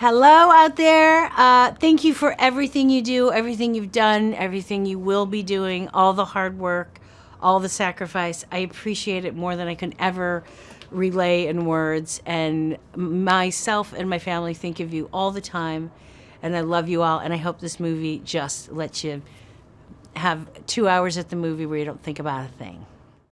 Hello out there. Uh, thank you for everything you do, everything you've done, everything you will be doing, all the hard work, all the sacrifice. I appreciate it more than I can ever relay in words. And myself and my family think of you all the time. And I love you all. And I hope this movie just lets you have two hours at the movie where you don't think about a thing.